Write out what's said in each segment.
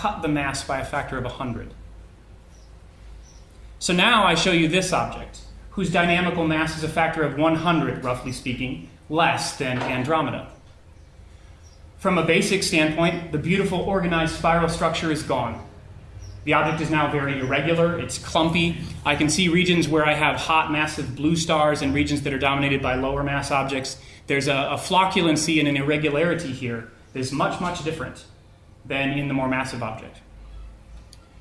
cut the mass by a factor of 100. So now I show you this object, whose dynamical mass is a factor of 100, roughly speaking, less than Andromeda. From a basic standpoint, the beautiful organized spiral structure is gone. The object is now very irregular, it's clumpy. I can see regions where I have hot, massive blue stars and regions that are dominated by lower mass objects. There's a, a flocculency and an irregularity here that is much, much different than in the more massive object.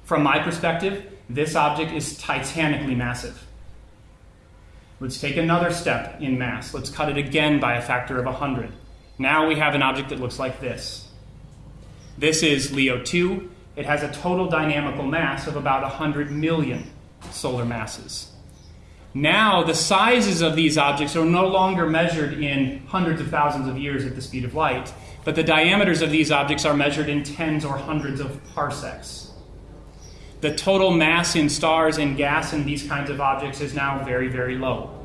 From my perspective, this object is titanically massive. Let's take another step in mass. Let's cut it again by a factor of 100. Now we have an object that looks like this. This is Leo 2. It has a total dynamical mass of about 100 million solar masses. Now, the sizes of these objects are no longer measured in hundreds of thousands of years at the speed of light, but the diameters of these objects are measured in tens or hundreds of parsecs. The total mass in stars and gas in these kinds of objects is now very, very low.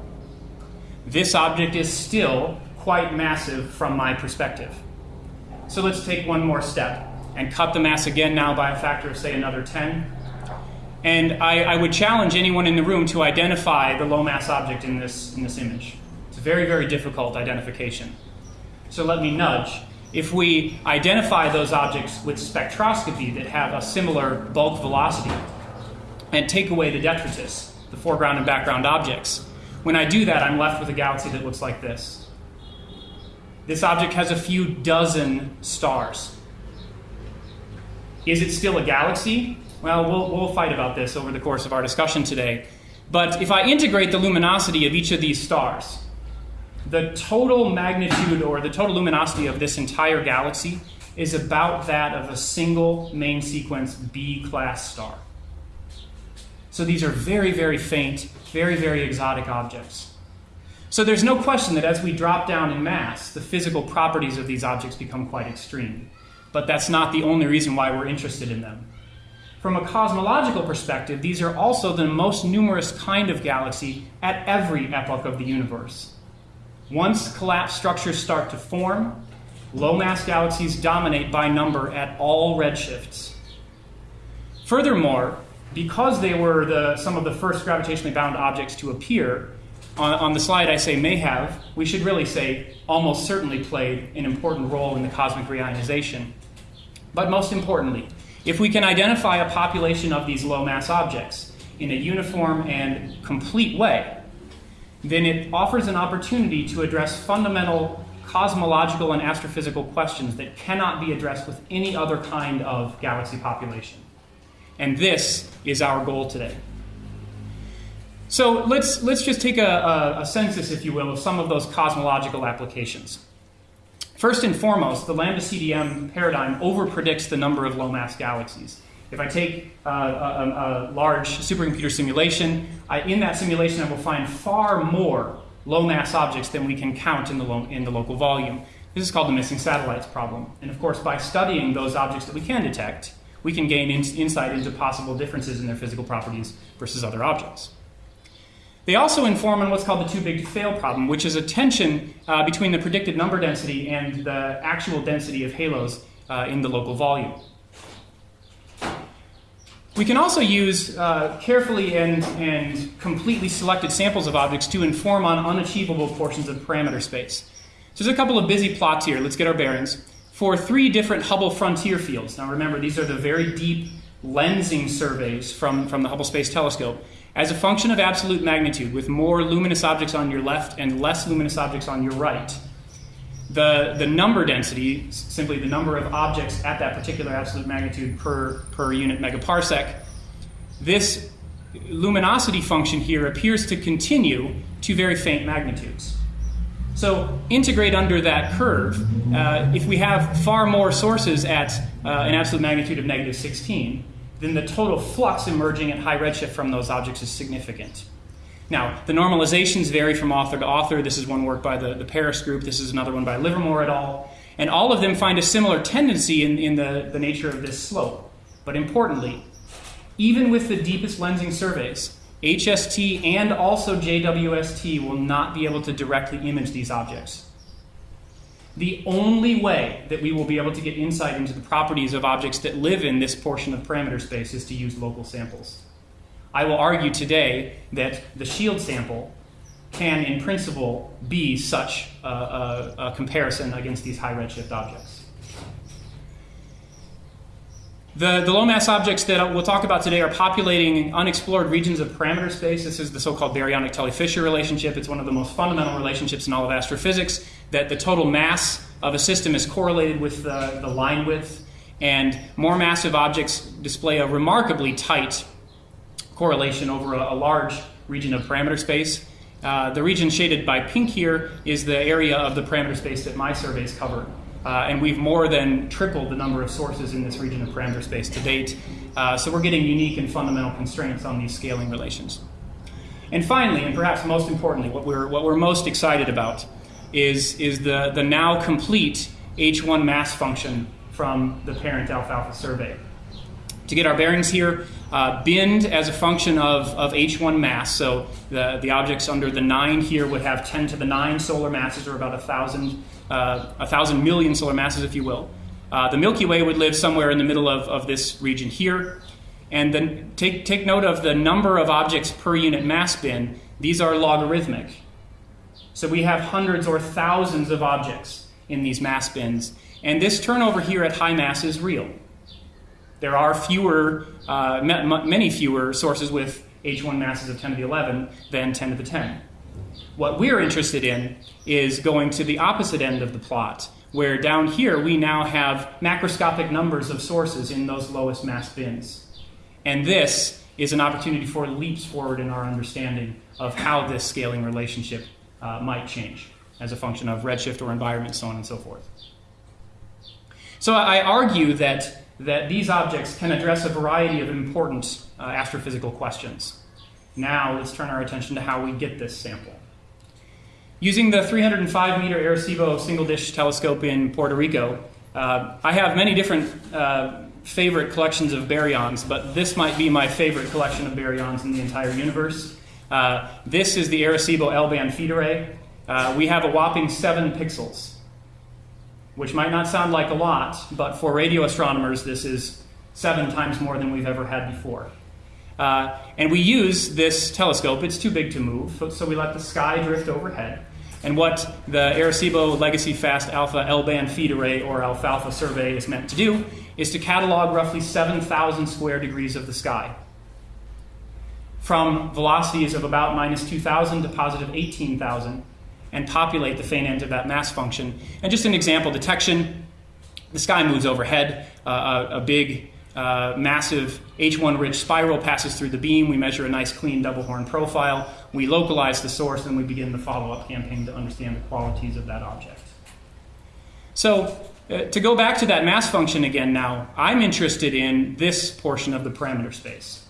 This object is still quite massive from my perspective. So let's take one more step and cut the mass again now by a factor of, say, another 10. And I, I, would challenge anyone in the room to identify the low mass object in this, in this image. It's a very, very difficult identification. So let me nudge. If we identify those objects with spectroscopy that have a similar bulk velocity and take away the detritus, the foreground and background objects, when I do that, I'm left with a galaxy that looks like this. This object has a few dozen stars. Is it still a galaxy? Well, well, we'll fight about this over the course of our discussion today. But if I integrate the luminosity of each of these stars, the total magnitude or the total luminosity of this entire galaxy is about that of a single main sequence B class star. So these are very, very faint, very, very exotic objects. So there's no question that as we drop down in mass, the physical properties of these objects become quite extreme. But that's not the only reason why we're interested in them. From a cosmological perspective, these are also the most numerous kind of galaxy at every epoch of the universe. Once collapsed structures start to form, low mass galaxies dominate by number at all redshifts. Furthermore, because they were the, some of the first gravitationally bound objects to appear, on, on, the slide I say may have, we should really say almost certainly played an important role in the cosmic reionization. But most importantly, if we can identify a population of these low mass objects in a uniform and complete way, then it offers an opportunity to address fundamental cosmological and astrophysical questions that cannot be addressed with any other kind of galaxy population. And this is our goal today. So let's, let's just take a, a, a census, if you will, of some of those cosmological applications. First and foremost, the lambda CDM paradigm overpredicts the number of low mass galaxies. If I take uh, a, a, large supercomputer simulation, I, in that simulation I will find far more low mass objects than we can count in the, lo- in the local volume. This is called the missing satellites problem. And of course, by studying those objects that we can detect, we can gain in- insight into possible differences in their physical properties versus other objects. They also inform on what's called the too big to fail problem, which is a tension uh, between the predicted number density and the actual density of halos uh, in the local volume. We can also use uh, carefully and, and completely selected samples of objects to inform on unachievable portions of parameter space. So there's a couple of busy plots here. Let's get our bearings. For three different Hubble frontier fields. Now remember, these are the very deep lensing surveys from, from the Hubble Space Telescope as a function of absolute magnitude, with more luminous objects on your left and less luminous objects on your right, the, the number density, simply the number of objects at that particular absolute magnitude per, per unit megaparsec, this luminosity function here appears to continue to very faint magnitudes. So integrate under that curve. Uh, if we have far more sources at uh, an absolute magnitude of negative 16, then the total flux emerging at high redshift from those objects is significant. Now, the normalizations vary from author to author. This is one work by the, the Paris group, this is another one by Livermore et al. And all of them find a similar tendency in, in the, the nature of this slope. But importantly, even with the deepest lensing surveys, HST and also JWST will not be able to directly image these objects. the only way that we will be able to get insight into the properties of objects that live in this portion of parameter space is to use local samples. I will argue today that the shield sample can, in principle, be such a, a, a comparison against these high redshift objects. The, the low mass objects that we'll talk about today are populating unexplored regions of parameter space. This is the so called baryonic Tully Fisher relationship. It's one of the most fundamental relationships in all of astrophysics that the total mass of a system is correlated with the, the line width, and more massive objects display a remarkably tight correlation over a, a large region of parameter space. Uh, the region shaded by pink here is the area of the parameter space that my surveys cover. Uh, and we've more than tripled the number of sources in this region of parameter space to date. Uh, so we're getting unique and fundamental constraints on these scaling relations. And finally, and perhaps most importantly, what we're, what we're most excited about is, is the, the now complete H1 mass function from the parent alfalfa survey. To get our bearings here, uh, bind as a function of, of H1 mass, so the, the objects under the 9 here would have 10 to the 9 solar masses, or about 1,000 uh, a thousand million solar masses, if you will. Uh, the Milky Way would live somewhere in the middle of, of this region here. And then take, take note of the number of objects per unit mass bin. These are logarithmic. So we have hundreds or thousands of objects in these mass bins. And this turnover here at high mass is real. There are fewer, uh, many fewer sources with H1 masses of 10 to the 11 than 10 to the 10. What we're interested in is going to the opposite end of the plot, where down here we now have macroscopic numbers of sources in those lowest mass bins. And this is an opportunity for leaps forward in our understanding of how this scaling relationship uh, might change as a function of redshift or environment, so on and so forth. So I argue that, that these objects can address a variety of important uh, astrophysical questions. Now let's turn our attention to how we get this sample. Using the 305 meter Arecibo single dish telescope in Puerto Rico, uh, I have many different uh, favorite collections of baryons, but this might be my favorite collection of baryons in the entire universe. Uh, this is the Arecibo L band feed array. Uh, we have a whopping seven pixels, which might not sound like a lot, but for radio astronomers, this is seven times more than we've ever had before. Uh, and we use this telescope, it's too big to move, so we let the sky drift overhead. And what the Arecibo Legacy Fast Alpha L band feed array or alfalfa survey is meant to do is to catalog roughly 7,000 square degrees of the sky. From velocities of about minus 2,000 to positive 18,000, and populate the faint end of that mass function. And just an example detection the sky moves overhead, uh, a, a big uh, massive H1 rich spiral passes through the beam. We measure a nice clean double horn profile. We localize the source and we begin the follow up campaign to understand the qualities of that object. So, uh, to go back to that mass function again now, I'm interested in this portion of the parameter space.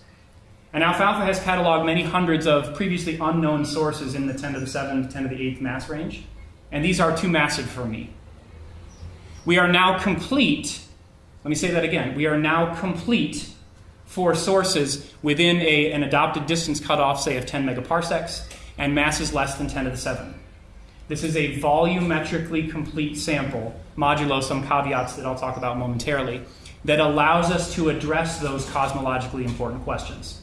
And Alfalfa has cataloged many hundreds of previously unknown sources in the 10 to the 7 10 to the 8th mass range, and these are too massive for me. We are now complete let me say that again. We are now complete for sources within a, an adopted distance cutoff, say of 10 megaparsecs, and masses less than 10 to the 7. This is a volumetrically complete sample, modulo some caveats that I'll talk about momentarily, that allows us to address those cosmologically important questions.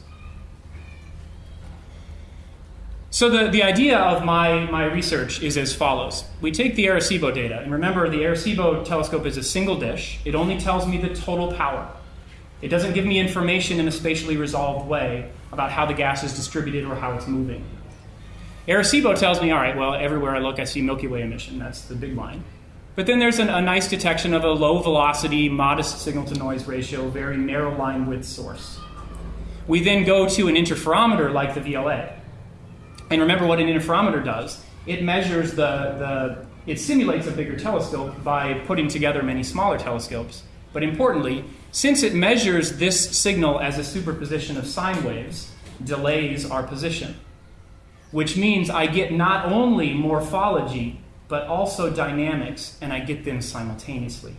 So the, the idea of my, my research is as follows. We take the Arecibo data, and remember the Arecibo telescope is a single dish. It only tells me the total power. It doesn't give me information in a spatially resolved way about how the gas is distributed or how it's moving. Arecibo tells me, all right, well, everywhere I look, I see Milky Way emission. That's the big line. But then there's an, a nice detection of a low velocity, modest signal to noise ratio, very narrow line width source. We then go to an interferometer like the VLA. And remember what an interferometer does. It measures the, the it simulates a bigger telescope by putting together many smaller telescopes. But importantly, since it measures this signal as a superposition of sine waves, delays our position. Which means I get not only morphology, but also dynamics, and I get them simultaneously.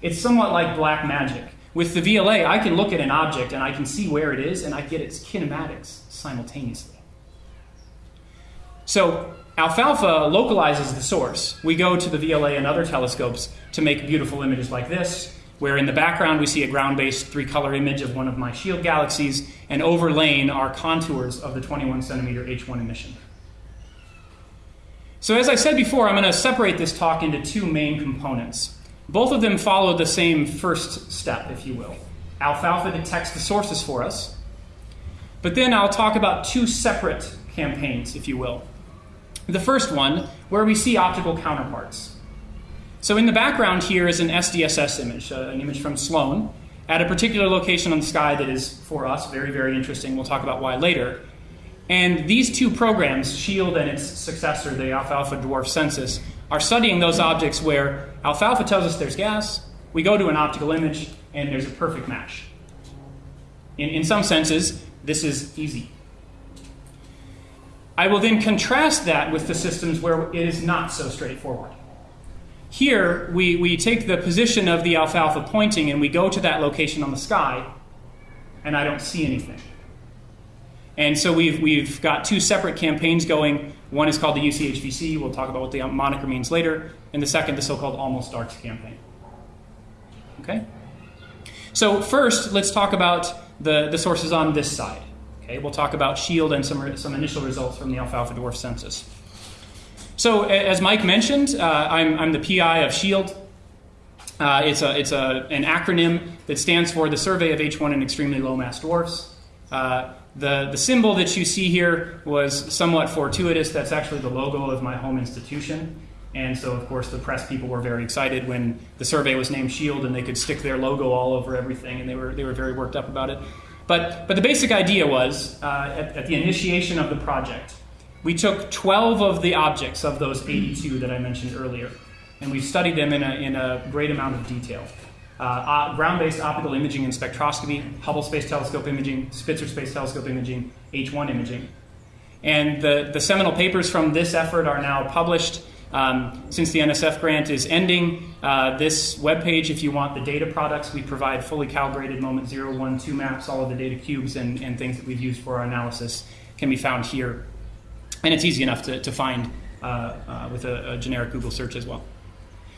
It's somewhat like black magic. With the VLA, I can look at an object and I can see where it is, and I get its kinematics simultaneously. So Alfalfa localizes the source. We go to the VLA and other telescopes to make beautiful images like this, where in the background we see a ground based three color image of one of my shield galaxies, and overlaying are contours of the 21 centimeter H1 emission. So, as I said before, I'm going to separate this talk into two main components. Both of them follow the same first step, if you will. Alfalfa detects the sources for us, but then I'll talk about two separate campaigns, if you will. The first one, where we see optical counterparts. So in the background here is an SDSS image, uh, an image from Sloan, at a particular location on the sky that is, for us, very, very interesting. We'll talk about why later. And these two programs, SHIELD and its successor, the Alfalfa Dwarf Census, are studying those objects where alfalfa tells us there's gas, we go to an optical image, and there's a perfect match. In, in some senses, this is easy. I will then contrast that with the systems where it is not so straightforward. Here, we, we take the position of the alfalfa pointing and we go to that location on the sky, and I don't see anything. And so we've, we've got two separate campaigns going. One is called the UCHVC, we'll talk about what the moniker means later, and the second, the so called Almost Darks campaign. Okay? So, first, let's talk about the, the sources on this side. Okay, we'll talk about SHIELD and some, some initial results from the alfalfa dwarf census. So, as Mike mentioned, uh, I'm, I'm the PI of SHIELD. Uh, it's a, it's a, an acronym that stands for the Survey of H1 and Extremely Low Mass Dwarfs. Uh, the, the symbol that you see here was somewhat fortuitous. That's actually the logo of my home institution. And so, of course, the press people were very excited when the survey was named SHIELD and they could stick their logo all over everything, and they were, they were very worked up about it. But, but the basic idea was uh, at, at, the initiation of the project, we took 12 of the objects of those 82 that I mentioned earlier, and we studied them in a, in a great amount of detail. Uh, uh, ground based optical imaging and spectroscopy, Hubble Space Telescope imaging, Spitzer Space Telescope imaging, H1 imaging. And the, the seminal papers from this effort are now published. Um, since the NSF grant is ending, uh, this webpage, if you want the data products, we provide fully calibrated moment 0, 1, 2 maps, all of the data cubes and, and things that we've used for our analysis can be found here. And it's easy enough to, to find uh, uh, with a, a, generic Google search as well.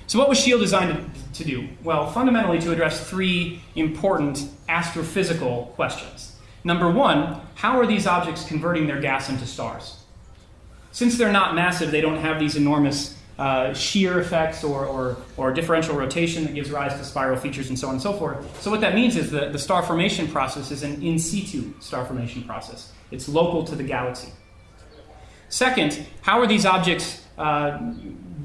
So, what was SHIELD designed to, to do? Well, fundamentally, to address three important astrophysical questions. Number one, how are these objects converting their gas into stars? Since they're not massive, they don't have these enormous uh, shear effects or, or, or, differential rotation that gives rise to spiral features and so on and so forth. So, what that means is that the star formation process is an in situ star formation process, it's local to the galaxy. Second, how are these objects uh,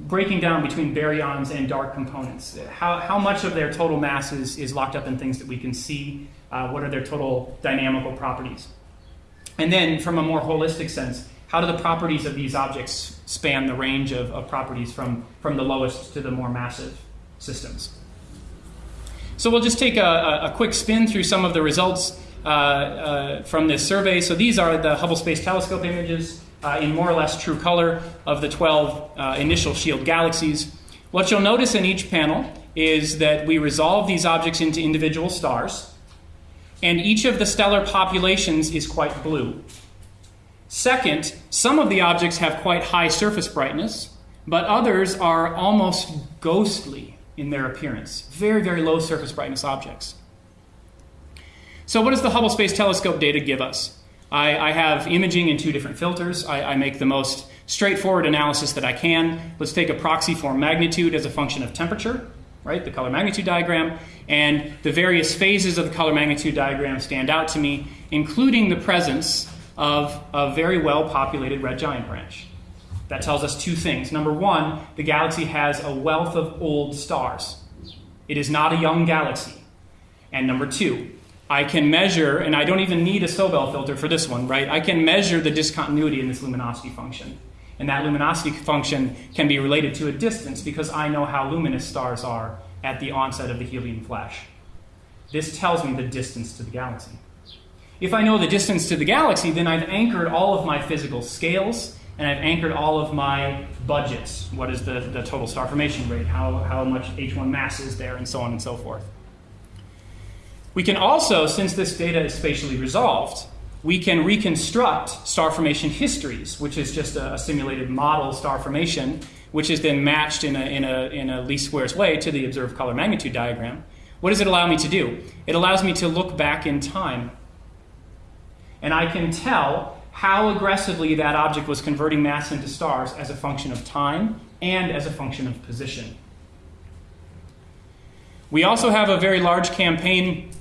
breaking down between baryons and dark components? How, how much of their total mass is, is locked up in things that we can see? Uh, what are their total dynamical properties? And then, from a more holistic sense, how do the properties of these objects span the range of, of properties from, from the lowest to the more massive systems? So we'll just take a, a quick spin through some of the results uh, uh, from this survey. So these are the Hubble Space Telescope images uh, in more or less true color of the 12 uh, initial shield galaxies. What you'll notice in each panel is that we resolve these objects into individual stars, and each of the stellar populations is quite blue. Second, some of the objects have quite high surface brightness, but others are almost ghostly in their appearance. Very, very low surface brightness objects. So, what does the Hubble Space Telescope data give us? I, I have imaging in two different filters. I, I, make the most straightforward analysis that I can. Let's take a proxy for magnitude as a function of temperature, right? The color magnitude diagram. And the various phases of the color magnitude diagram stand out to me, including the presence of a very well populated red giant branch. That tells us two things. Number one, the galaxy has a wealth of old stars, it is not a young galaxy. And number two, I can measure, and I don't even need a Sobel filter for this one, right? I can measure the discontinuity in this luminosity function. And that luminosity function can be related to a distance because I know how luminous stars are at the onset of the helium flash. This tells me the distance to the galaxy. If I know the distance to the galaxy, then I've anchored all of my physical scales and I've anchored all of my budgets. What is the, the total star formation rate? How, how much H1 mass is there? And so on and so forth. We can also, since this data is spatially resolved, we can reconstruct star formation histories, which is just a, a simulated model star formation, which is then matched in a, in, a, in a least squares way to the observed color magnitude diagram. What does it allow me to do? It allows me to look back in time. And I can tell how aggressively that object was converting mass into stars as a function of time and as a function of position. We also have a very large campaign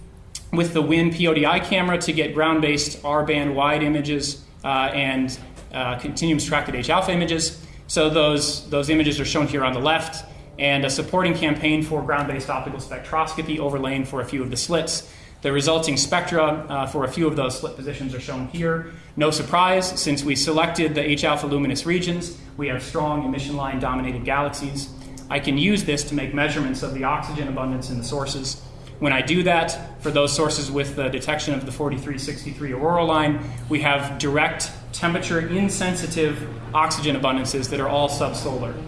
with the WIYN PODI camera to get ground based R band wide images uh, and uh, continuum subtracted H alpha images. So those, those images are shown here on the left, and a supporting campaign for ground based optical spectroscopy overlaying for a few of the slits. The resulting spectra uh, for a few of those slit positions are shown here. No surprise, since we selected the H alpha luminous regions, we have strong emission line dominated galaxies. I can use this to make measurements of the oxygen abundance in the sources. When I do that, for those sources with the detection of the 4363 auroral line, we have direct temperature insensitive oxygen abundances that are all subsolar.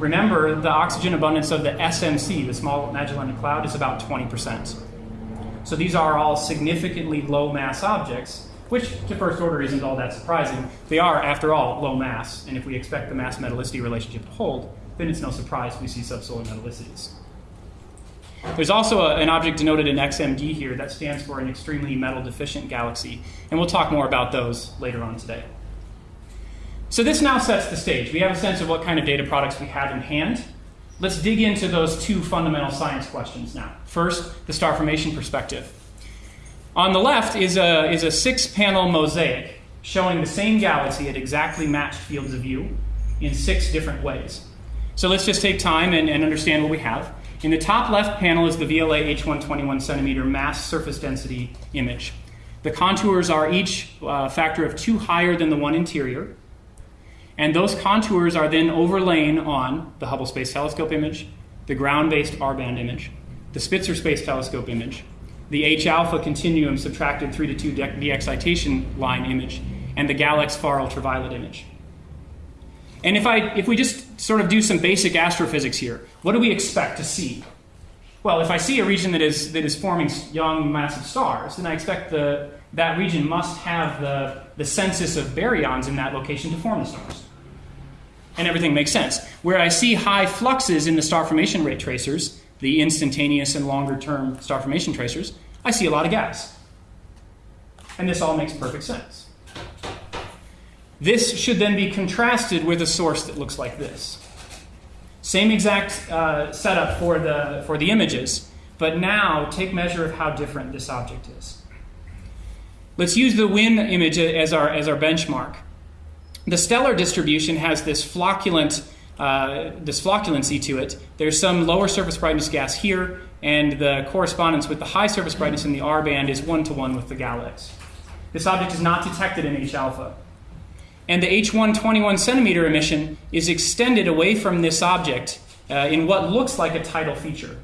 Remember, the oxygen abundance of the SMC, the Small Magellanic Cloud, is about 20%. So these are all significantly low mass objects, which to first order isn't all that surprising. They are, after all, low mass, and if we expect the mass metallicity relationship to hold, then it's no surprise we see subsolar metallicities. There's also a, an object denoted in XMD here that stands for an extremely metal deficient galaxy, and we'll talk more about those later on today. So this now sets the stage. We have a sense of what kind of data products we have in hand. Let's dig into those two fundamental science questions now. First, the star formation perspective. On the left is a, is a six panel mosaic showing the same galaxy at exactly matched fields of view in six different ways. So let's just take time and, and understand what we have. In the top left panel is the VLA H121 centimeter mass surface density image. The contours are each uh, factor of two higher than the one interior. And those contours are then overlain on the Hubble Space Telescope image, the ground based R band image, the Spitzer Space Telescope image, the H alpha continuum subtracted 3 to 2 de excitation line image, and the GALEX far ultraviolet image. And if, I, if we just sort of do some basic astrophysics here, what do we expect to see? Well, if I see a region that is, that is forming young massive stars, then I expect the, that region must have the, the census of baryons in that location to form the stars. And everything makes sense. Where I see high fluxes in the star formation rate tracers, the instantaneous and longer term star formation tracers, I see a lot of gas. And this all makes perfect sense. This should then be contrasted with a source that looks like this. Same exact uh, setup for the, for the images, but now take measure of how different this object is. Let's use the WIYN image as our, as our benchmark. The stellar distribution has this flocculent, uh, this flocculency to it. There's some lower surface brightness gas here, and the correspondence with the high surface brightness in the R band is one to one with the GALEX. This object is not detected in H alpha and the H1 21 centimeter emission is extended away from this object uh, in what looks like a tidal feature.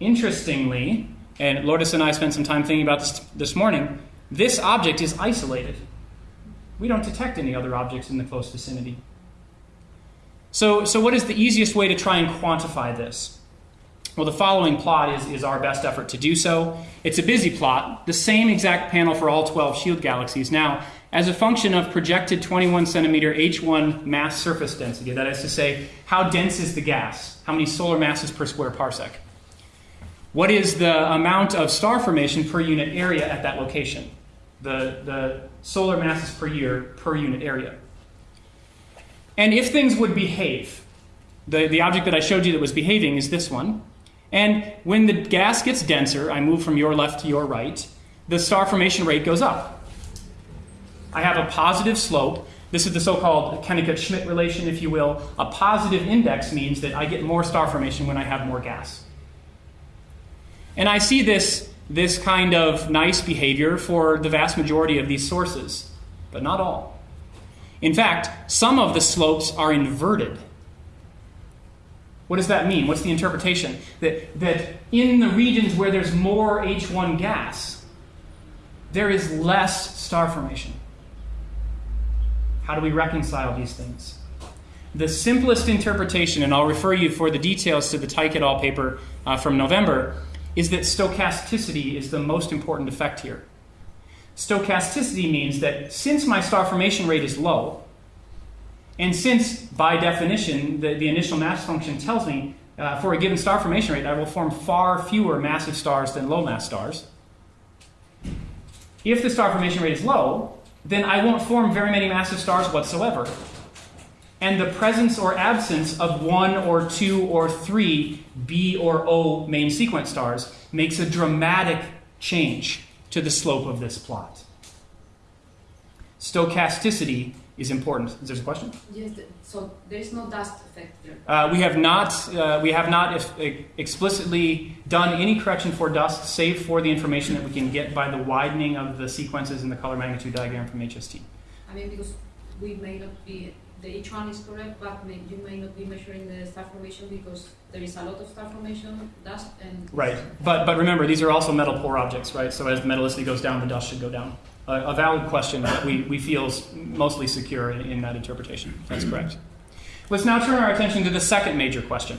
Interestingly, and Lourdes and I spent some time thinking about this this morning, this object is isolated. We don't detect any other objects in the close vicinity. So, so what is the easiest way to try and quantify this? Well, the following plot is, is our best effort to do so. It's a busy plot, the same exact panel for all 12 shield galaxies. Now, as a function of projected 21 centimeter H1 mass surface density. That is to say, how dense is the gas? How many solar masses per square parsec? What is the amount of star formation per unit area at that location? The, the solar masses per year per unit area. And if things would behave, the, the object that I showed you that was behaving is this one. And when the gas gets denser, I move from your left to your right, the star formation rate goes up. I have a positive slope. This is the so-called Kennicutt-Schmidt relation, if you will. A positive index means that I get more star formation when I have more gas. And I see this, this kind of nice behavior for the vast majority of these sources, but not all. In fact, some of the slopes are inverted. What does that mean? What's the interpretation? That, that in the regions where there's more H1 gas, there is less star formation. How do we reconcile these things? The simplest interpretation, and I'll refer you for the details to the Teich et al. paper uh, from November, is that stochasticity is the most important effect here. Stochasticity means that since my star formation rate is low, and since by definition the, the initial mass function tells me uh, for a given star formation rate I will form far fewer massive stars than low mass stars, if the star formation rate is low, then I won't form very many massive stars whatsoever. And the presence or absence of one or two or three B or O main sequence stars makes a dramatic change to the slope of this plot. Stochasticity is important. Is there a question? Yes, so there is no dust effect there. Uh, we have not, uh, we have not if, explicitly done any correction for dust, save for the information that we can get by the widening of the sequences in the color magnitude diagram from HST. I mean, because we may not be, the H1 is correct, but may, you may not be measuring the star formation because there is a lot of star formation, dust, and... Right, but, but remember, these are also metal poor objects, right? So as the metallicity goes down, the dust should go down. a valid question that we, we feel mostly secure in, in that interpretation. That's correct. Let's now turn our attention to the second major question,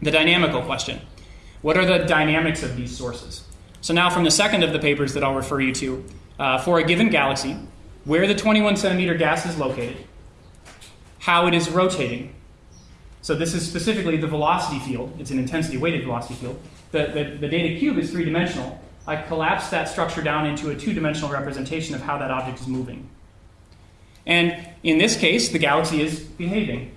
the dynamical question. What are the dynamics of these sources? So now from the second of the papers that I'll refer you to, uh, for a given galaxy, where the 21 centimeter gas is located, how it is rotating. So this is specifically the velocity field. It's an intensity weighted velocity field. The, the, the data cube is three dimensional. I collapse that structure down into a two dimensional representation of how that object is moving. And in this case, the galaxy is behaving.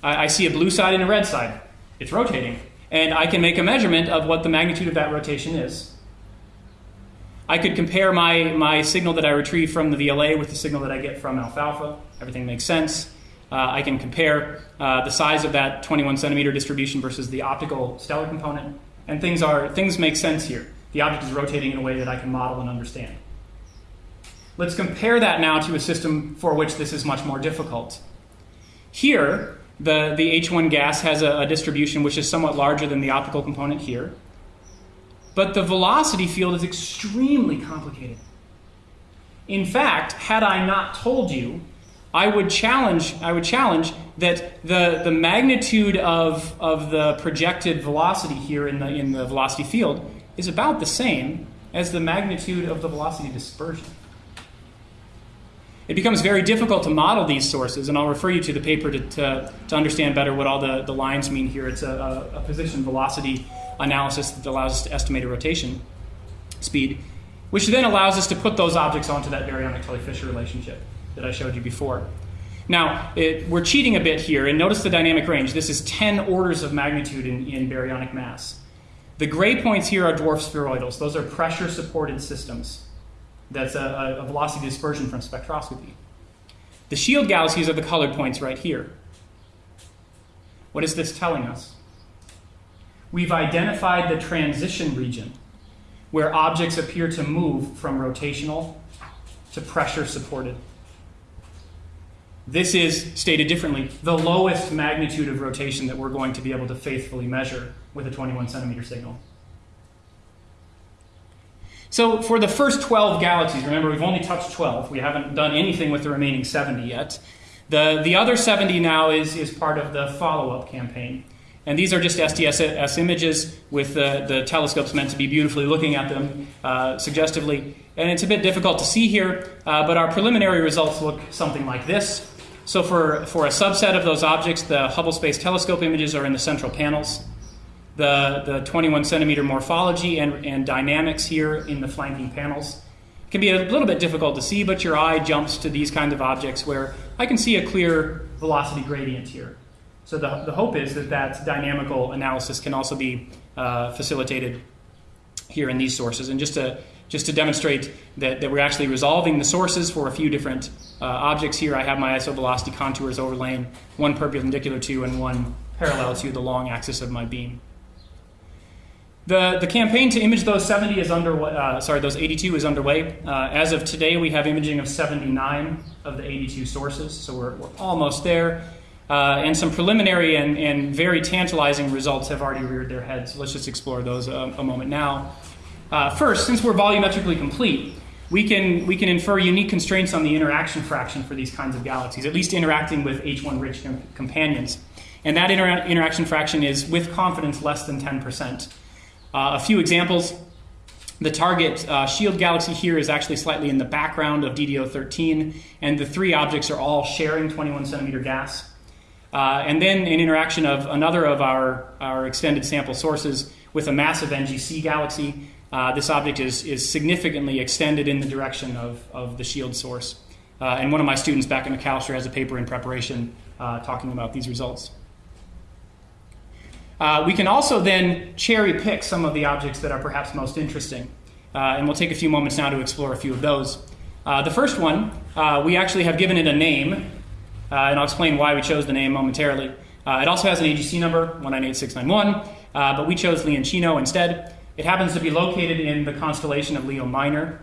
I, I see a blue side and a red side. It's rotating. And I can make a measurement of what the magnitude of that rotation is. I could compare my, my signal that I retrieve from the VLA with the signal that I get from alfalfa. Everything makes sense. Uh, I can compare uh, the size of that 21 centimeter distribution versus the optical stellar component, and things are things make sense here. The object is rotating in a way that I can model and understand. Let's compare that now to a system for which this is much more difficult. Here, the, the H1 gas has a, a distribution which is somewhat larger than the optical component here, but the velocity field is extremely complicated. In fact, had I not told you I would challenge, I would challenge that the, the magnitude of, of the projected velocity here in the, in the velocity field is about the same as the magnitude of the velocity dispersion. It becomes very difficult to model these sources, and I'll refer you to the paper to, to, to understand better what all the, the lines mean here. It's a, a, a position velocity analysis that allows us to estimate a rotation speed, which then allows us to put those objects onto that baryonic Tully Fisher relationship that I showed you before. Now, it, we're cheating a bit here, and notice the dynamic range. This is 10 orders of magnitude in, in baryonic mass. The gray points here are dwarf spheroidals. Those are pressure supported systems. That's a, a velocity dispersion from spectroscopy. The shield galaxies are the colored points right here. What is this telling us? We've identified the transition region where objects appear to move from rotational to pressure supported. This is, stated differently, the lowest magnitude of rotation that we're going to be able to faithfully measure with a 21 centimeter signal. So for the first 12 galaxies, remember we've only touched 12. We haven't done anything with the remaining 70 yet. The, the other 70 now is, is part of the follow-up campaign. And these are just SDSS images with the, the telescopes meant to be beautifully looking at them uh, suggestively. And it's a bit difficult to see here, uh, but our preliminary results look something like this. So for, for a subset of those objects, the Hubble Space Telescope images are in the central panels. The, the 21 centimeter morphology and, and dynamics here in the flanking panels can be a little bit difficult to see, but your eye jumps to these kinds of objects where I can see a clear velocity gradient here. So the, the hope is that that dynamical analysis can also be uh, facilitated here in these sources. And just to just to demonstrate that, that we're actually resolving the sources for a few different uh, objects here. I have my isovelocity contours overlaying, one perpendicular to and one parallel to the long axis of my beam. The, the campaign to image those 70 is under, uh, sorry, those 82 is underway. Uh, as of today, we have imaging of 79 of the 82 sources, so we're, we're almost there. Uh, and some preliminary and, and very tantalizing results have already reared their heads. Let's just explore those a, a moment now. Uh, first, since we're volumetrically complete, we can, we can infer unique constraints on the interaction fraction for these kinds of galaxies, at least interacting with H1 rich com- companions. And that inter- interaction fraction is, with confidence, less than 10%. Uh, a few examples The target uh, shield galaxy here is actually slightly in the background of DDO 13, and the three objects are all sharing 21 centimeter gas. Uh, and then an interaction of another of our, our extended sample sources with a massive NGC galaxy. Uh, this object is, is significantly extended in the direction of, of the shield source. Uh, and one of my students back at Macalester has a paper in preparation uh, talking about these results. Uh, we can also then cherry pick some of the objects that are perhaps most interesting. Uh, and we'll take a few moments now to explore a few of those. The first one, we actually have given it a name, and I'll explain why we chose the name momentarily. It also has an AGC number, 198691, but we chose Leoncino instead. It happens to be located in the constellation of Leo Minor,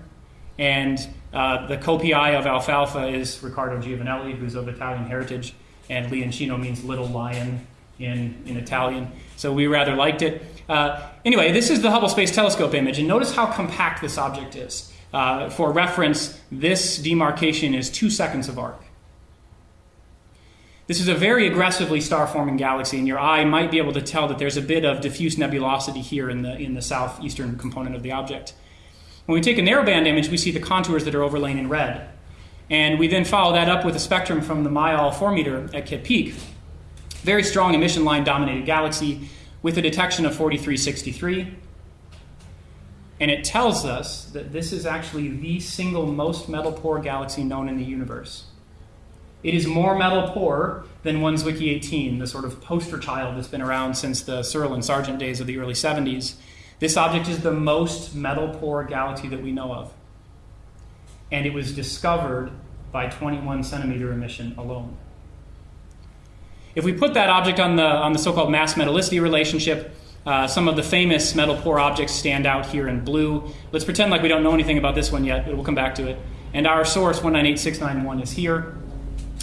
and the co-PI of Alfalfa is Riccardo Giovanelli, who's of Italian heritage, and Leoncino means little lion in, in Italian. So we rather liked it. Uh, anyway, this is the Hubble Space Telescope image, and notice how compact this object is. Uh, for reference, this demarcation is two seconds of arc. This is a very aggressively star forming galaxy, and your eye might be able to tell that there's a bit of diffuse nebulosity here in the, in the southeastern component of the object. When we take a narrowband image, we see the contours that are overlain in red. And we then follow that up with a spectrum from the Mayall 4 meter at Kitt Peak. Very strong emission line dominated galaxy with a detection of 4363. And it tells us that this is actually the single most metal poor galaxy known in the universe. It is more metal poor than 1Zwicky 18, the sort of poster child that's been around since the Searle and Sargent days of the early 70s. This object is the most metal poor galaxy that we know of. And it was discovered by 21 centimeter emission alone. If we put that object on the, on the so called mass metallicity relationship, uh, some of the famous metal poor objects stand out here in blue. Let's pretend like we don't know anything about this one yet, but we'll come back to it. And our source, 198691, is here.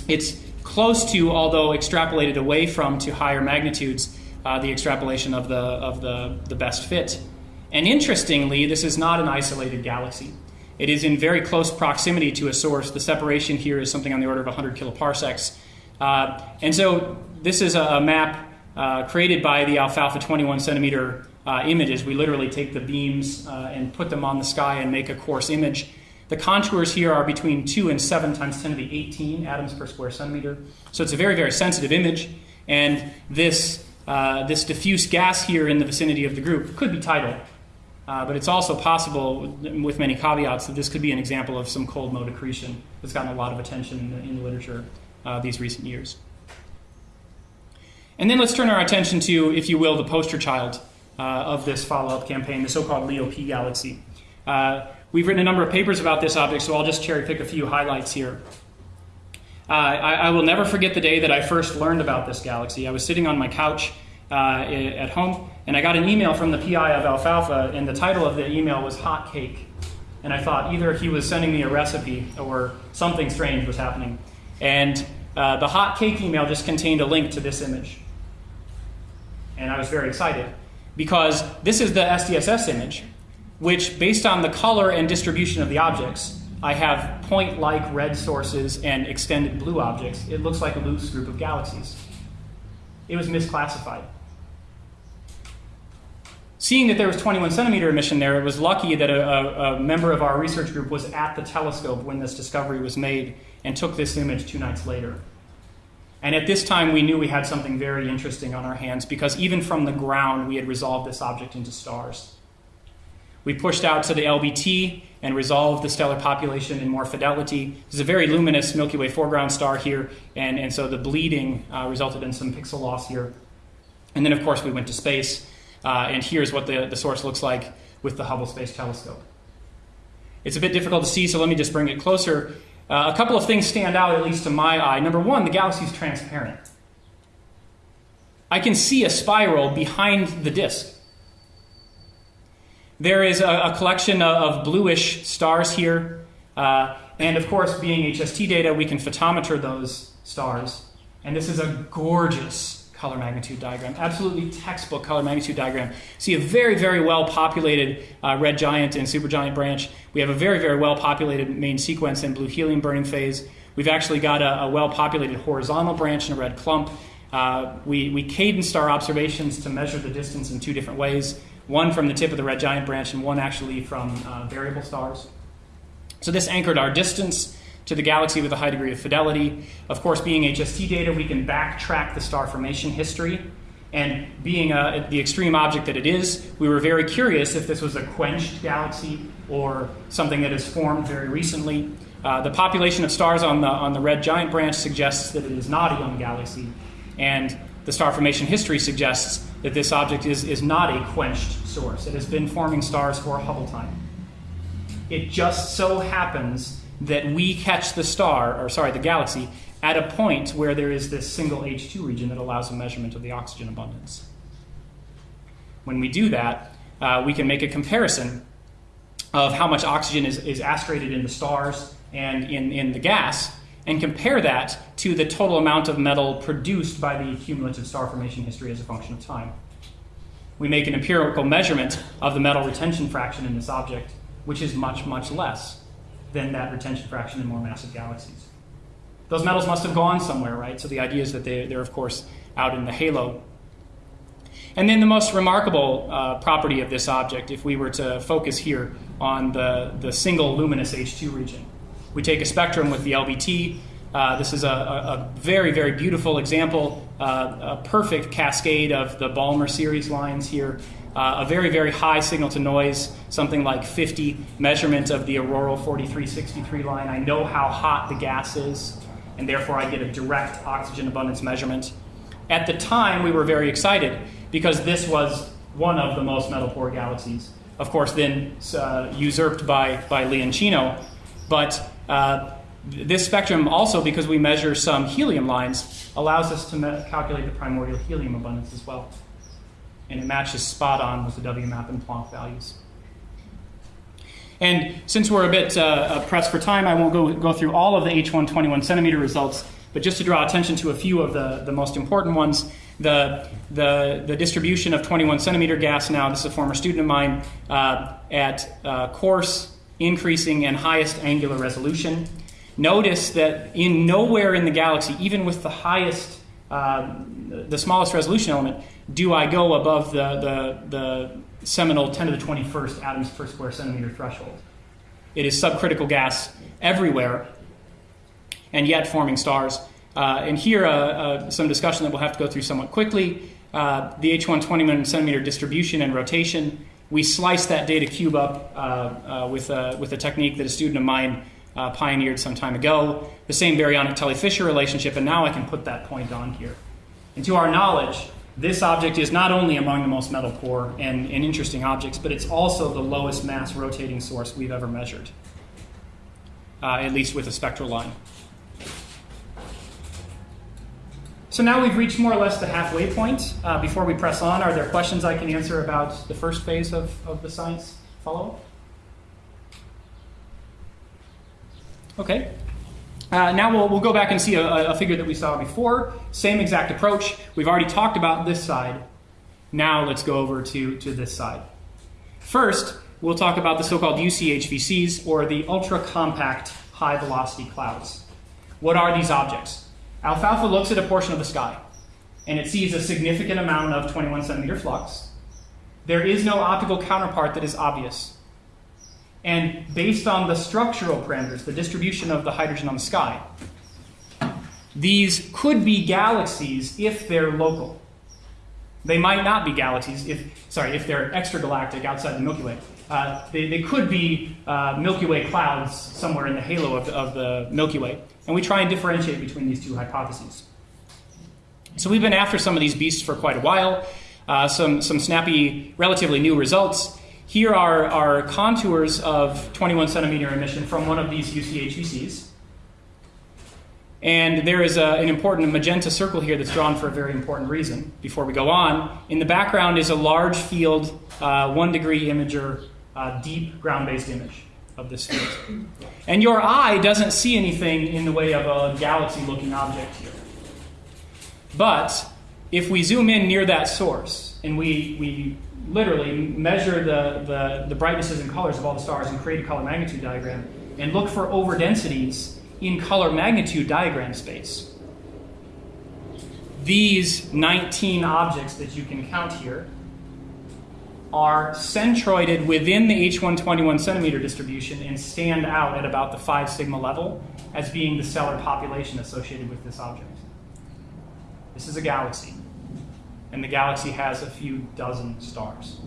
It's close to, although extrapolated away from to higher magnitudes, uh, the extrapolation of the, of the, the best fit. And interestingly, this is not an isolated galaxy. It is in very close proximity to a source. The separation here is something on the order of 100 kiloparsecs. Uh, and so this is a, map uh, created by the alfalfa 21 centimeter uh, images. We literally take the beams uh, and put them on the sky and make a coarse image. The contours here are between 2 and 7 times 10 to the 18 atoms per square centimeter. So it's a very, very sensitive image. And this, uh, this diffuse gas here in the vicinity of the group could be tidal. Uh, but it's also possible, with many caveats, that this could be an example of some cold mode accretion that's gotten a lot of attention in the, in the literature uh, these recent years. And then let's turn our attention to, if you will, the poster child uh, of this follow up campaign, the so called Leo P galaxy. Uh, we've written a number of papers about this object, so I'll just cherry pick a few highlights here. Uh, I, I, will never forget the day that I first learned about this galaxy. I was sitting on my couch uh, at home, and I got an email from the PI of Alfalfa, and the title of the email was Hot Cake. And I thought either he was sending me a recipe or something strange was happening. And uh, the hot cake email just contained a link to this image. And I was very excited because this is the SDSS image, which, based on the color and distribution of the objects, I have point like red sources and extended blue objects. It looks like a loose group of galaxies. It was misclassified. Seeing that there was 21 centimeter emission there, it was lucky that a, a member of our research group was at the telescope when this discovery was made and took this image two nights later. And at this time, we knew we had something very interesting on our hands because even from the ground, we had resolved this object into stars. We pushed out to the LBT and resolved the stellar population in more fidelity. There's a very luminous Milky Way foreground star here, and, and so the bleeding uh, resulted in some pixel loss here. And then, of course, we went to space, uh, and here's what the, the source looks like with the Hubble Space Telescope. It's a bit difficult to see, so let me just bring it closer. Uh, a couple of things stand out, at least to my eye. Number one, the galaxy is transparent. I can see a spiral behind the disk. There is a, a collection of, of, bluish stars here. Uh, and of course, being HST data, we can photometer those stars. And this is a gorgeous color magnitude diagram. Absolutely textbook color magnitude diagram. See a very, very well populated uh, red giant and supergiant branch. We have a very, very well populated main sequence and blue helium burning phase. We've actually got a, a well populated horizontal branch and a red clump. Uh, we, we cadenced our observations to measure the distance in two different ways one from the tip of the red giant branch, and one actually from uh, variable stars. So this anchored our distance to the galaxy with a high degree of fidelity. Of course, being HST data, we can backtrack the star formation history. And being uh, the extreme object that it is, we were very curious if this was a quenched galaxy or something that has formed very recently. Uh, the population of stars on the, on the red giant branch suggests that it is not a young galaxy. And the star formation history suggests that this object is, is not a quenched source. It has been forming stars for a Hubble time. It just so happens that we catch the star, or sorry, the galaxy, at a point where there is this single H2 region that allows a measurement of the oxygen abundance. When we do that, uh, we can make a comparison of how much oxygen is, is aspirated in the stars and in, in the gas and compare that to the total amount of metal produced by the cumulative star formation history as a function of time. We make an empirical measurement of the metal retention fraction in this object, which is much, much less than that retention fraction in more massive galaxies. Those metals must have gone somewhere, right? So the idea is that they, are, of course, out in the halo. And then the most remarkable uh, property of this object, if we were to focus here on the, the single luminous H2 region, we take a spectrum with the LBT. Uh, this is a, a, very, very beautiful example, uh, a perfect cascade of the Balmer series lines here. Uh, a very, very high signal to noise, something like 50 measurement of the auroral 4363 line. I know how hot the gas is, and therefore I get a direct oxygen abundance measurement. At the time, we were very excited because this was one of the most metal poor galaxies. Of course, then uh, usurped by, by Leoncino. But uh, this spectrum also, because we measure some helium lines, allows us to calculate the primordial helium abundance as well. And it matches spot on with the WMAP and Planck values. And since we're a bit uh, uh pressed for time, I won't go, go through all of the H121 centimeter results, but just to draw attention to a few of the, the most important ones. The, the, the distribution of 21 centimeter gas now, this is a former student of mine, uh, at uh, coarse increasing and highest angular resolution. Notice that in nowhere in the galaxy, even with the highest, uh, the smallest resolution element, do I go above the, the, the seminal 10 to the 21st atoms per square centimeter threshold. It is subcritical gas everywhere, and yet forming stars. Uh, and here, uh, uh, some discussion that we'll have to go through somewhat quickly. Uh, the H1 21 centimeter distribution and rotation we sliced that data cube up uh, uh, with, a, with a technique that a student of mine uh, pioneered some time ago, the same baryonic Tully Fisher relationship, and now I can put that point on here. And to our knowledge, this object is not only among the most metal poor and, and interesting objects, but it's also the lowest mass rotating source we've ever measured, uh, at least with a spectral line. So now we've reached more or less the halfway point. Uh, before we press on, are there questions I can answer about the first phase of, of the science follow-up? Okay. Uh, now we'll, we'll go back and see a, a figure that we saw before. Same exact approach. We've already talked about this side. Now let's go over to, to this side. First, we'll talk about the so-called UCHVCs, or the ultra-compact high-velocity clouds. What are these objects? Alfalfa looks at a portion of the sky and it sees a significant amount of 21 centimeter flux. There is no optical counterpart that is obvious. And based on the structural parameters, the distribution of the hydrogen on the sky, these could be galaxies if they're local. They might not be galaxies if, sorry, if they're extragalactic outside the Milky Way. Uh, they, they could be uh, Milky Way clouds somewhere in the halo of the, of the Milky Way. And we try and differentiate between these two hypotheses. So we've been after some of these beasts for quite a while. Uh, some, some snappy, relatively new results. Here are, are contours of 21 centimeter emission from one of these UCHVCs. And there is a, an important magenta circle here that's drawn for a very important reason. Before we go on, in the background is a large field, uh, one degree imager, uh, deep ground based image of this field. And your eye doesn't see anything in the way of a galaxy looking object here. But if we zoom in near that source and we, we literally measure the, the, the brightnesses and colors of all the stars and create a color magnitude diagram and look for overdensities in color magnitude diagram space, these 19 objects that you can count here are centroided within the H121 centimeter distribution and stand out at about the 5 sigma level as being the stellar population associated with this object. This is a galaxy, and the galaxy has a few dozen stars.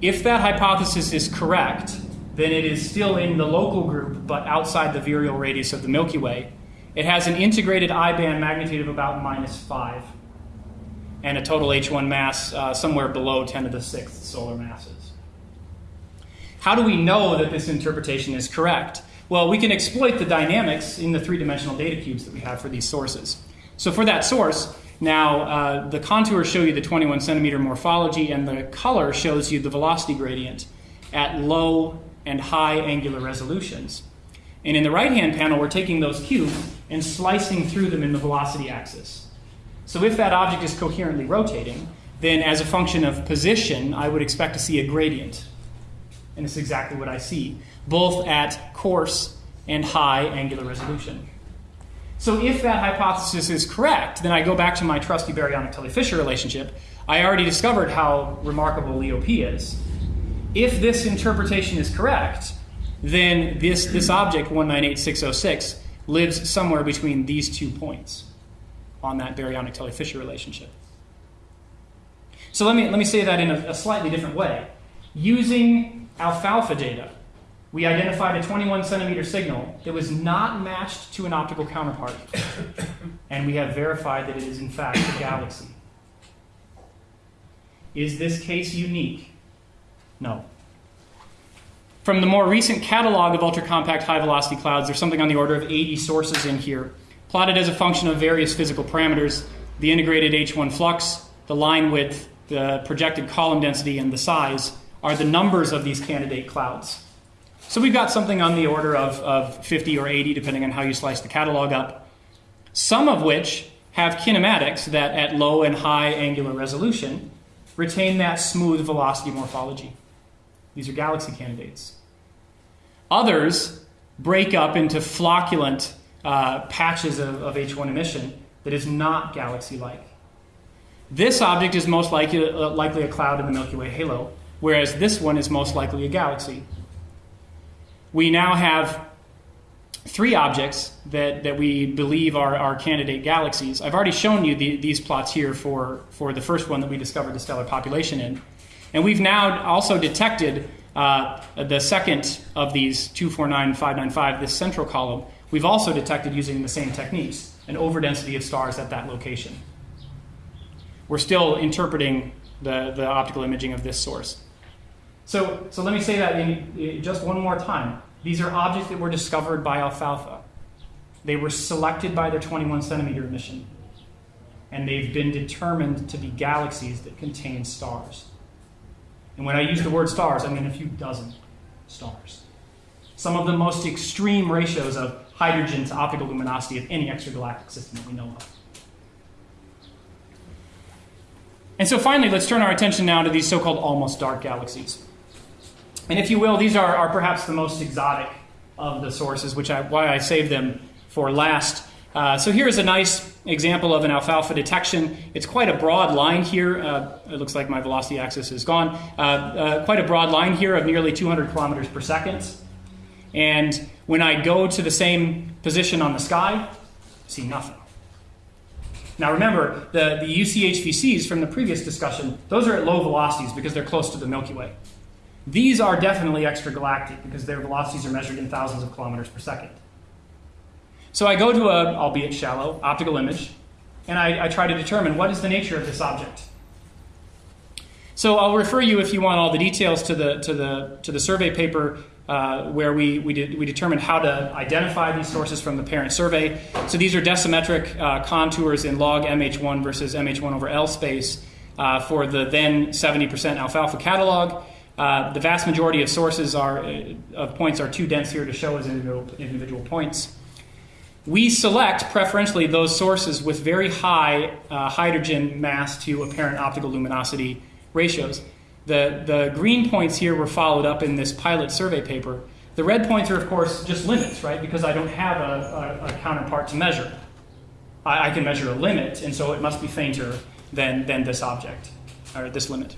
If that hypothesis is correct, then it is still in the local group but outside the virial radius of the Milky Way. It has an integrated I band magnitude of about minus 5 and a total H1 mass uh, somewhere below 10 to the sixth solar masses. How do we know that this interpretation is correct? Well, we can exploit the dynamics in the three dimensional data cubes that we have for these sources. So, for that source, now uh, the contours show you the 21 centimeter morphology, and the color shows you the velocity gradient at low and high angular resolutions. And in the right hand panel, we're taking those cubes and slicing through them in the velocity axis. So if that object is coherently rotating, then as a function of position, I would expect to see a gradient. And it's exactly what I see, both at coarse and high angular resolution. So if that hypothesis is correct, then I go back to my trusty baryonic Tully-Fisher relationship. I already discovered how remarkable Leo P is. If this interpretation is correct, then this, this object, 198606, lives somewhere between these two points on that baryonic Tully-Fisher relationship. So let me, let me say that in a, a slightly different way. Using alfalfa data, we identified a 21 centimeter signal that was not matched to an optical counterpart. and we have verified that it is, in fact, a galaxy. Is this case unique? No. From the more recent catalog of ultra-compact high-velocity clouds, there's something on the order of 80 sources in here, plotted as a function of various physical parameters, the integrated H1 flux, the line width, the projected column density, and the size are the numbers of these candidate clouds. So we've got something on the order of, of 50 or 80, depending on how you slice the catalog up, some of which have kinematics that at low and high angular resolution retain that smooth velocity morphology. These are galaxy candidates. Others break up into flocculent uh, patches of, of H1 emission that is not galaxy like. This object is most likely, uh, likely a cloud in the Milky Way halo, whereas this one is most likely a galaxy. We now have three objects that, that we believe are, are candidate galaxies. I've already shown you the, these plots here for, for the first one that we discovered the stellar population in. And we've now also detected uh, the second of these 249595, this central column. We've also detected using the same techniques an overdensity of stars at that location. We're still interpreting the, the optical imaging of this source. So, so let me say that in, in just one more time. These are objects that were discovered by alfalfa. They were selected by their 21 centimeter emission, and they've been determined to be galaxies that contain stars. And when I use the word stars, I mean a few dozen stars. Some of the most extreme ratios of hydrogen to optical luminosity of any extragalactic system that we know of. And so finally, let's turn our attention now to these so called almost dark galaxies. And if you will, these are, are perhaps the most exotic of the sources, which I, why I saved them for last. Uh, so here is a nice example of an alfalfa detection. It's quite a broad line here. Uh, it looks like my velocity axis is gone. Uh, uh quite a broad line here of nearly 200 kilometers per second. And when I go to the same position on the sky, see nothing. Now remember, the, the UCHVCs from the previous discussion, those are at low velocities because they're close to the Milky Way. These are definitely extragalactic because their velocities are measured in thousands of kilometers per second. So I go to a, albeit shallow, optical image, and I, I try to determine what is the nature of this object. So I'll refer you, if you want all the details, to the, to the, to the survey paper uh, where we, we, did, we determined how to identify these sources from the parent survey. So these are decimetric uh, contours in log MH1 versus MH1 over L space uh, for the then 70% alfalfa catalog. Uh, the vast majority of sources are, uh, of points are too dense here to show as individual, individual points. We select preferentially those sources with very high hydrogen mass to apparent optical luminosity ratios. The, the green points here were followed up in this pilot survey paper. The red points are, of course, just limits, right? Because I don't have a, a, a counterpart to measure. I, I can measure a limit, and so it must be fainter than, than this object, or this limit.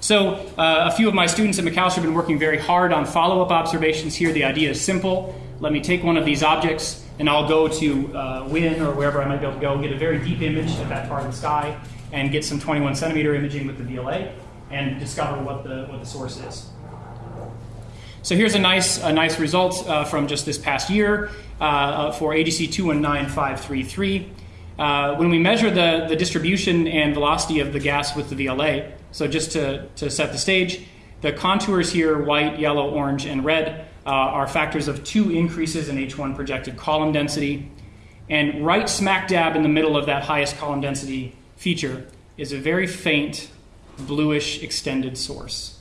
So, uh, a few of my students at Macalester have been working very hard on follow up observations here. The idea is simple. Let me take one of these objects, and I'll go to uh, WIYN or wherever I might be able to go, get a very deep image of that part of the sky, and get some 21 centimeter imaging with the VLA, and discover what the, what the source is. So here's a nice, a nice result uh, from just this past year uh, uh for AGC 219533. Uh, when we measure the, the distribution and velocity of the gas with the VLA, so just to, to set the stage, the contours here, white, yellow, orange, and red, uh, are factors of two increases in H1 projected column density. And right smack dab in the middle of that highest column density feature is a very faint bluish extended source.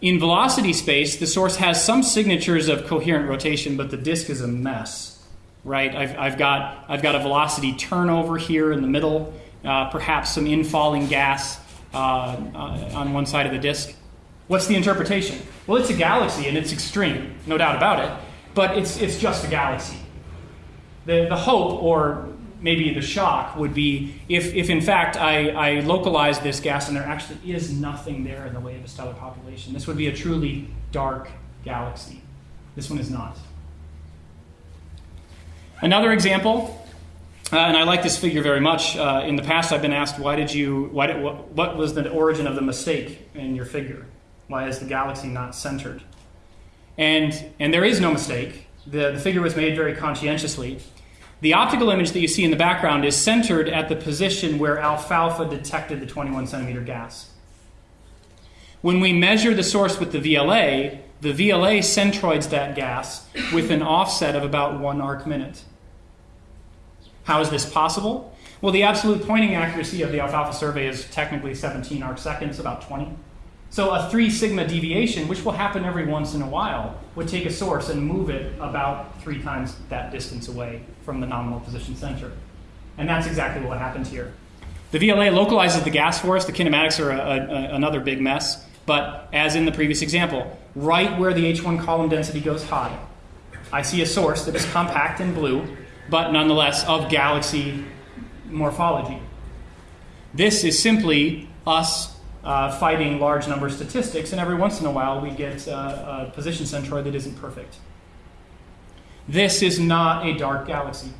In velocity space, the source has some signatures of coherent rotation, but the disk is a mess, right? I've, I've, got, I've got a velocity turnover here in the middle uh, perhaps some infalling gas uh, uh, on one side of the disk. What's the interpretation? Well, it's a galaxy and it's extreme, no doubt about it, but it's, it's just a galaxy. The, the hope, or maybe the shock, would be if, if in fact I, I localize this gas and there actually is nothing there in the way of a stellar population. This would be a truly dark galaxy. This one is not. Another example uh, and I like this figure very much. Uh, in the past, I've been asked, why did you, why did, what, what was the origin of the mistake in your figure? Why is the galaxy not centered? And, and there is no mistake. The, the figure was made very conscientiously. The optical image that you see in the background is centered at the position where alfalfa detected the 21 centimeter gas. When we measure the source with the VLA, the VLA centroids that gas with an offset of about one arc minute. How is this possible? Well, the absolute pointing accuracy of the alfalfa survey is technically 17 arc seconds, about 20. So a 3 sigma deviation, which will happen every once in a while, would take a source and move it about three times that distance away from the nominal position center. And that's exactly what happened here. The VLA localizes the gas for us. The kinematics are a, a, another big mess. But as in the previous example, right where the H1 column density goes high, I see a source that is compact and blue but nonetheless of galaxy morphology. This is simply us uh, fighting large number statistics, and every once in a while we get uh, a position centroid that isn't perfect. This is not a dark galaxy.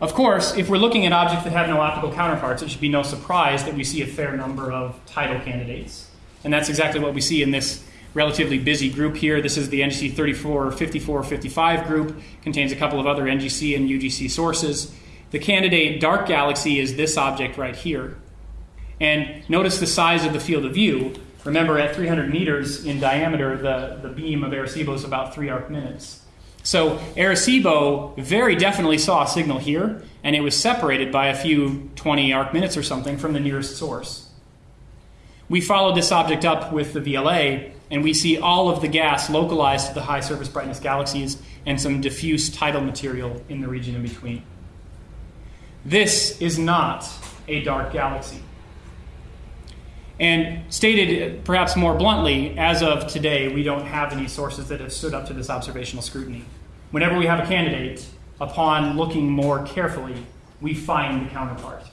Of course, if we're looking at objects that have no optical counterparts, it should be no surprise that we see a fair number of tidal candidates. And that's exactly what we see in this relatively busy group here. This is the NGC 34, 54, 55 group, contains a couple of other NGC and UGC sources. The candidate dark galaxy is this object right here. And notice the size of the field of view. Remember, at 300 meters in diameter, the, the beam of Arecibo is about three arc minutes. So Arecibo very definitely saw a signal here, and it was separated by a few 20 arc minutes or something from the nearest source. We followed this object up with the VLA, and we see all of the gas localized to the high surface brightness galaxies and some diffuse tidal material in the region in between. This is not a dark galaxy. And stated perhaps more bluntly, as of today, we don't have any sources that have stood up to this observational scrutiny. Whenever we have a candidate, upon looking more carefully, we find the counterpart.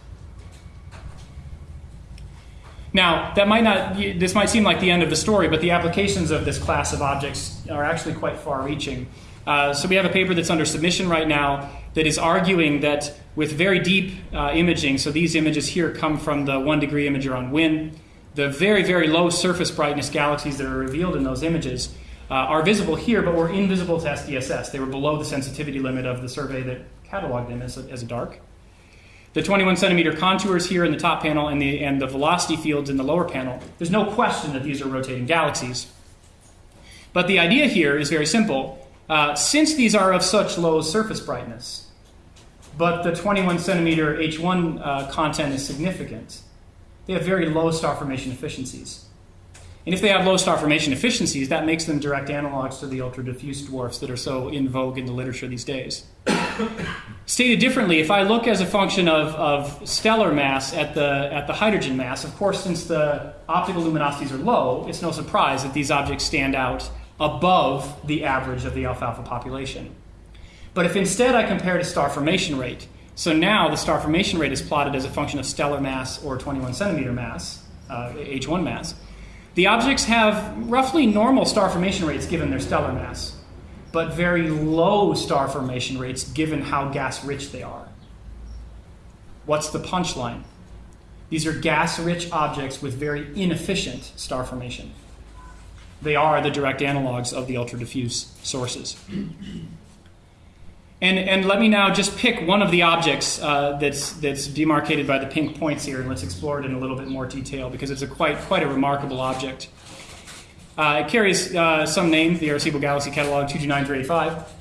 Now, that might not, this might seem like the end of the story, but the applications of this class of objects are actually quite far reaching. Uh, so we have a paper that's under submission right now that is arguing that with very deep uh, imaging, so these images here come from the one degree imager on WIYN, the very, very low surface brightness galaxies that are revealed in those images uh, are visible here, but were invisible to SDSS. They were below the sensitivity limit of the survey that cataloged them as, a, as dark. The 21 centimeter contours here in the top panel and the, and the velocity fields in the lower panel, there's no question that these are rotating galaxies. But the idea here is very simple. Uh, since these are of such low surface brightness, but the 21 centimeter H1 uh, content is significant, they have very low star formation efficiencies. And if they have low star formation efficiencies, that makes them direct analogs to the ultra diffuse dwarfs that are so in vogue in the literature these days. Stated differently, if I look as a function of, of stellar mass at the, at the hydrogen mass, of course, since the optical luminosities are low, it's no surprise that these objects stand out above the average of the alfalfa population. But if instead I compare to star formation rate, so now the star formation rate is plotted as a function of stellar mass or 21 centimeter mass, uh, H1 mass, the objects have roughly normal star formation rates given their stellar mass, but very low star formation rates given how gas rich they are. What's the punchline? These are gas rich objects with very inefficient star formation. They are the direct analogs of the ultra diffuse sources. And, and let me now just pick one of the objects uh, that's, that's demarcated by the pink points here, and let's explore it in a little bit more detail because it's a quite, quite a remarkable object. Uh, it carries uh, some name, the Arecibo Galaxy Catalog 229385.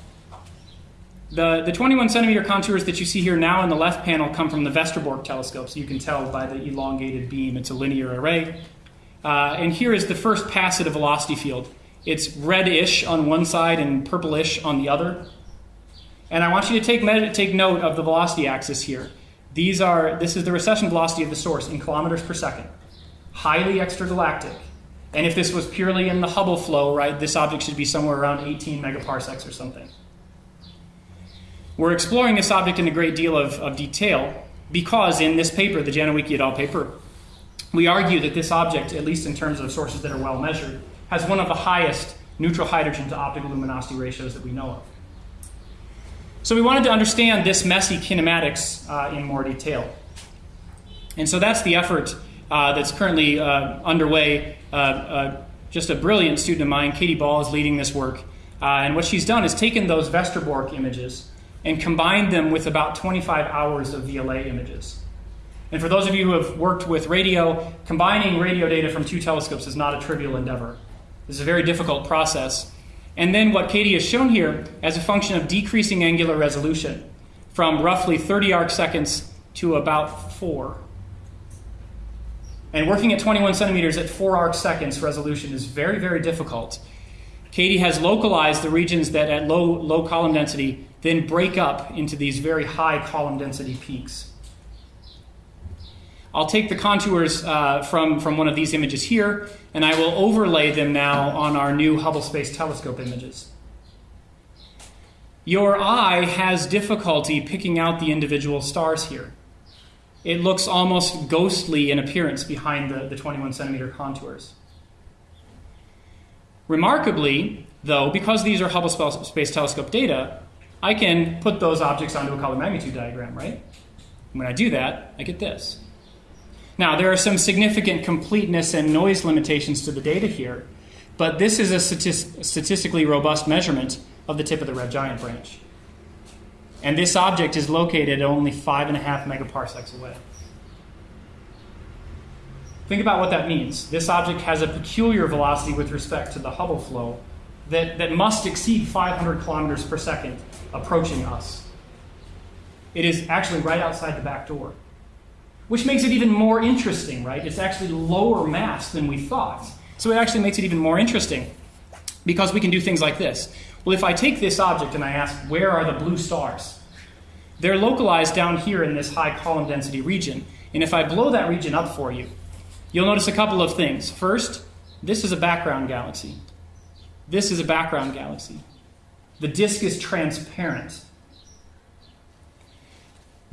The, the 21 centimeter contours that you see here now in the left panel come from the Westerbork telescope, so you can tell by the elongated beam it's a linear array. Uh, and here is the first pass at a velocity field. It's reddish on one side and purplish on the other. And I want you to take, take note of the velocity axis here. These are, this is the recession velocity of the source in kilometers per second. Highly extragalactic. And if this was purely in the Hubble flow, right, this object should be somewhere around 18 megaparsecs or something. We're exploring this object in a great deal of, of detail because in this paper, the Janowiecki et al. paper, we argue that this object, at least in terms of sources that are well measured, has one of the highest neutral hydrogen to optical luminosity ratios that we know of. So we wanted to understand this messy kinematics uh, in more detail. And so that's the effort uh, that's currently uh, underway. Uh, uh, just a brilliant student of mine, Katie Ball, is leading this work. Uh, and what she's done is taken those Westerbork images and combined them with about 25 hours of VLA images. And for those of you who have worked with radio, combining radio data from two telescopes is not a trivial endeavor. This is a very difficult process. And then what Katie has shown here as a function of decreasing angular resolution from roughly 30 arc seconds to about 4. And working at 21 centimeters at 4 arc seconds resolution is very, very difficult. Katie has localized the regions that at low, low column density then break up into these very high column density peaks. I'll take the contours uh, from, from one of these images here, and I will overlay them now on our new Hubble Space Telescope images. Your eye has difficulty picking out the individual stars here. It looks almost ghostly in appearance behind the, the 21 centimeter contours. Remarkably, though, because these are Hubble Space Telescope data, I can put those objects onto a color magnitude diagram, right? When I do that, I get this. Now, there are some significant completeness and noise limitations to the data here, but this is a statistically robust measurement of the tip of the red giant branch. And this object is located only five and a half megaparsecs away. Think about what that means. This object has a peculiar velocity with respect to the Hubble flow that, that must exceed 500 kilometers per second approaching us. It is actually right outside the back door, which makes it even more interesting, right? It's actually lower mass than we thought. So it actually makes it even more interesting because we can do things like this. Well, if I take this object and I ask, where are the blue stars? They're localized down here in this high column density region. And if I blow that region up for you, you'll notice a couple of things. First, this is a background galaxy. This is a background galaxy. The disk is transparent.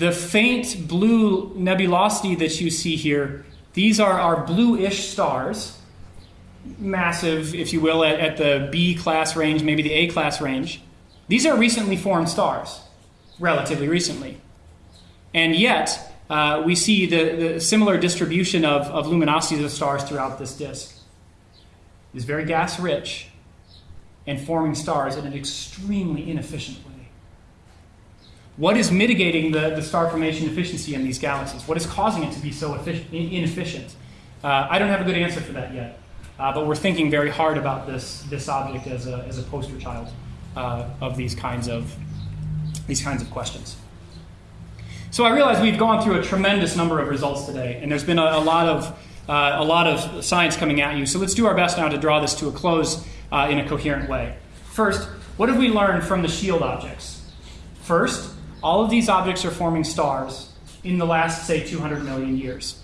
The faint blue nebulosity that you see here, these are our bluish stars, massive, if you will, at, at the B class range, maybe the A class range. These are recently formed stars, relatively recently. And yet, uh, we see the, the similar distribution of, of luminosities of stars throughout this disk. It is very gas rich and forming stars in an extremely inefficient way. What is mitigating the, the star formation efficiency in these galaxies? What is causing it to be so inefficient? Uh, I don't have a good answer for that yet, uh, but we're thinking very hard about this, this object as a, as a poster child uh, of these kinds of, these kinds of questions. So I realize we've gone through a tremendous number of results today, and there's been a, a lot of uh, a lot of science coming at you. So let's do our best now to draw this to a close uh, in a coherent way. First, what have we learned from the shield objects? First, all of these objects are forming stars in the last, say, 200 million years.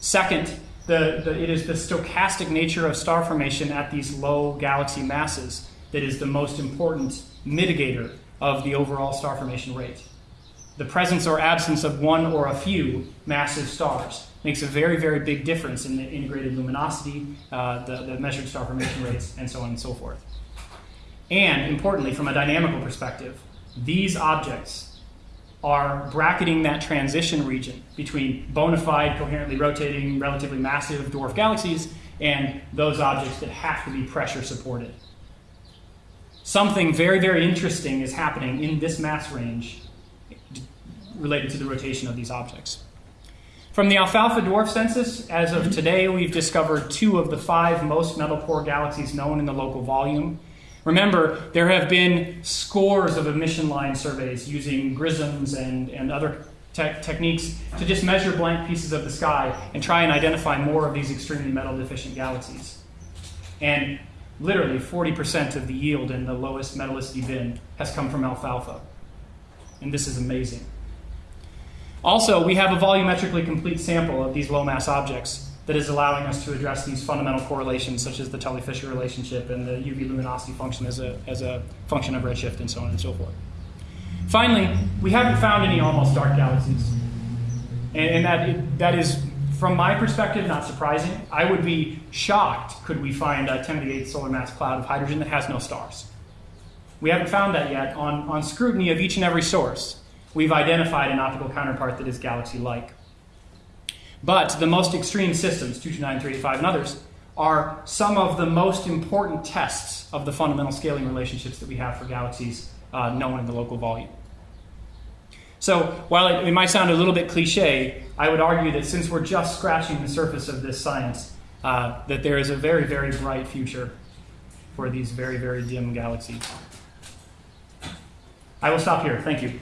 Second, the, the, it is the stochastic nature of star formation at these low galaxy masses that is the most important mitigator of the overall star formation rate. The presence or absence of one or a few massive stars makes a very, very big difference in the integrated luminosity, uh, the, the measured star formation rates, and so on and so forth. And importantly, from a dynamical perspective, these objects are bracketing that transition region between bona fide, coherently rotating, relatively massive dwarf galaxies and those objects that have to be pressure supported. Something very, very interesting is happening in this mass range related to the rotation of these objects. From the alfalfa dwarf census, as of today, we've discovered two of the five most metal poor galaxies known in the local volume. Remember, there have been scores of emission line surveys using grisms and, and other te- techniques to just measure blank pieces of the sky and try and identify more of these extremely metal deficient galaxies. And literally 40% of the yield in the lowest metallicity bin has come from alfalfa. And this is amazing. Also, we have a volumetrically complete sample of these low mass objects that is allowing us to address these fundamental correlations, such as the Tully-Fisher relationship and the UV luminosity function as a, as a function of redshift and so on and so forth. Finally, we haven't found any almost dark galaxies. And, and that, that is, from my perspective, not surprising. I would be shocked could we find a 10 to the 8th solar mass cloud of hydrogen that has no stars. We haven't found that yet. On, on scrutiny of each and every source, we've identified an optical counterpart that is galaxy-like. But the most extreme systems, 229, and others, are some of the most important tests of the fundamental scaling relationships that we have for galaxies uh, known in the local volume. So, while it, it, might sound a little bit cliche, I would argue that since we're just scratching the surface of this science, uh, that there is a very, very bright future for these very, very dim galaxies. I will stop here. Thank you.